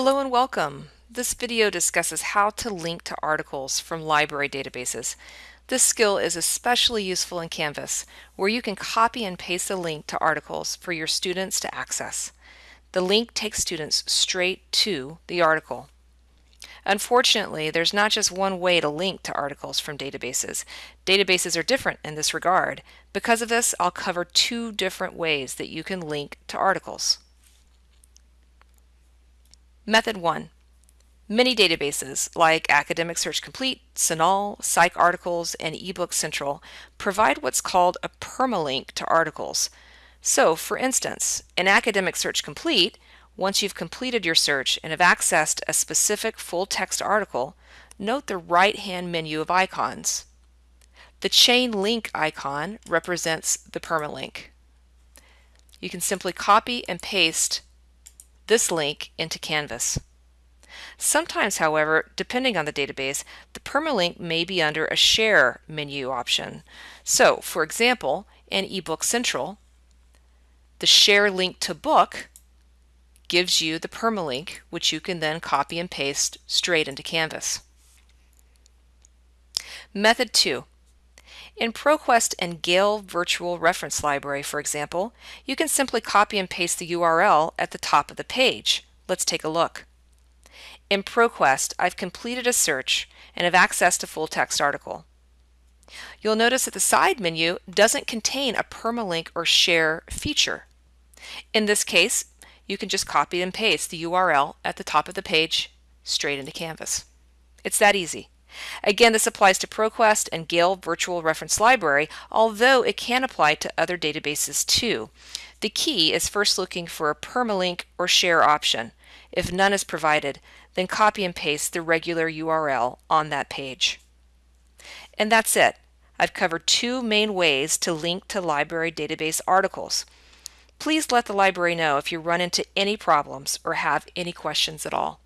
Hello and welcome. This video discusses how to link to articles from library databases. This skill is especially useful in Canvas, where you can copy and paste a link to articles for your students to access. The link takes students straight to the article. Unfortunately, there's not just one way to link to articles from databases. Databases are different in this regard. Because of this, I'll cover two different ways that you can link to articles. Method 1. Many databases, like Academic Search Complete, CINAHL, PsycArticles, and eBook Central, provide what's called a permalink to articles. So, for instance, in Academic Search Complete, once you've completed your search and have accessed a specific full-text article, note the right-hand menu of icons. The chain link icon represents the permalink. You can simply copy and paste this link into Canvas. Sometimes, however, depending on the database, the permalink may be under a Share menu option. So, for example, in eBook Central, the Share link to book gives you the permalink, which you can then copy and paste straight into Canvas. Method 2. In ProQuest and Gale Virtual Reference Library, for example, you can simply copy and paste the URL at the top of the page. Let's take a look. In ProQuest, I've completed a search and have accessed a full-text article. You'll notice that the side menu doesn't contain a permalink or share feature. In this case, you can just copy and paste the URL at the top of the page straight into Canvas. It's that easy. Again, this applies to ProQuest and Gale Virtual Reference Library, although it can apply to other databases too. The key is first looking for a permalink or share option. If none is provided, then copy and paste the regular URL on that page. And that's it. I've covered two main ways to link to library database articles. Please let the library know if you run into any problems or have any questions at all.